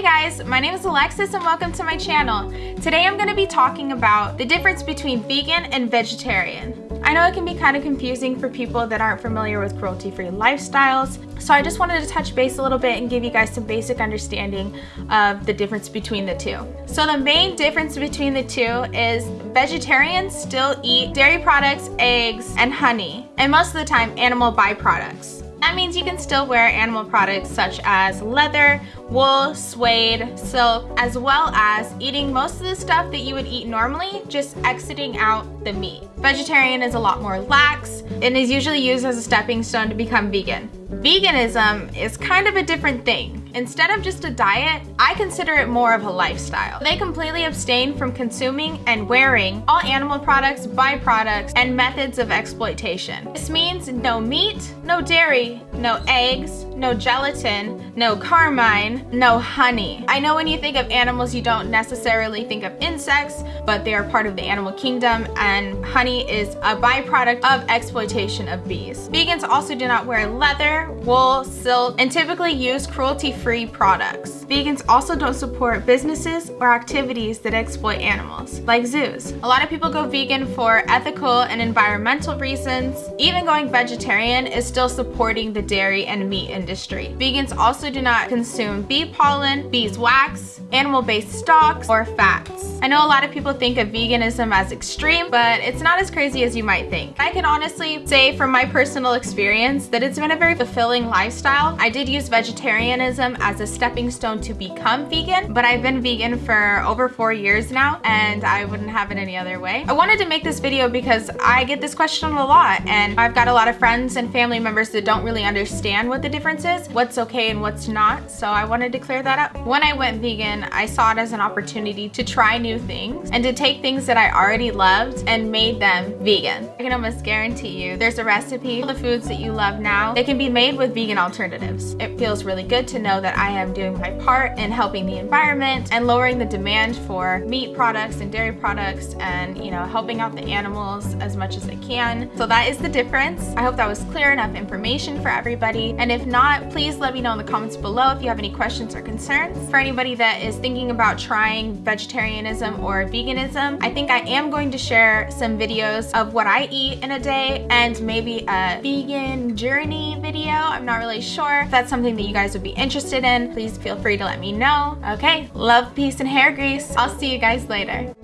Hey guys, my name is Alexis and welcome to my channel. Today I'm going to be talking about the difference between vegan and vegetarian. I know it can be kind of confusing for people that aren't familiar with cruelty-free lifestyles, so I just wanted to touch base a little bit and give you guys some basic understanding of the difference between the two. So the main difference between the two is vegetarians still eat dairy products, eggs, and honey, and most of the time animal byproducts. That means you can still wear animal products such as leather, wool, suede, silk, as well as eating most of the stuff that you would eat normally, just exiting out the meat. Vegetarian is a lot more lax and is usually used as a stepping stone to become vegan. Veganism is kind of a different thing. Instead of just a diet, I consider it more of a lifestyle. They completely abstain from consuming and wearing all animal products, byproducts, and methods of exploitation. This means no meat, no dairy, no eggs, no gelatin, no carmine, no honey. I know when you think of animals, you don't necessarily think of insects, but they are part of the animal kingdom, and honey is a byproduct of exploitation of bees. Vegans also do not wear leather, wool, silk, and typically use cruelty free products. Vegans also don't support businesses or activities that exploit animals, like zoos. A lot of people go vegan for ethical and environmental reasons. Even going vegetarian is still supporting the dairy and meat industry. Vegans also do not consume bee pollen, beeswax, animal-based stocks, or fats. I know a lot of people think of veganism as extreme, but it's not as crazy as you might think. I can honestly say from my personal experience that it's been a very fulfilling lifestyle. I did use vegetarianism as a stepping stone to become vegan, but I've been vegan for over four years now and I wouldn't have it any other way. I wanted to make this video because I get this question a lot and I've got a lot of friends and family members that don't really understand what the difference is, what's okay and what's not, so I wanted to clear that up. When I went vegan, I saw it as an opportunity to try new things and to take things that I already loved and made them vegan. I can almost guarantee you there's a recipe for the foods that you love now that can be made with vegan alternatives. It feels really good to know that I am doing my part in helping the environment and lowering the demand for meat products and dairy products and, you know, helping out the animals as much as I can. So that is the difference. I hope that was clear enough information for everybody. And if not, please let me know in the comments below if you have any questions or concerns. For anybody that is thinking about trying vegetarianism or veganism, I think I am going to share some videos of what I eat in a day and maybe a vegan journey video. I'm not really sure if that's something that you guys would be interested in, please feel free to let me know. Okay, love, peace, and hair grease. I'll see you guys later.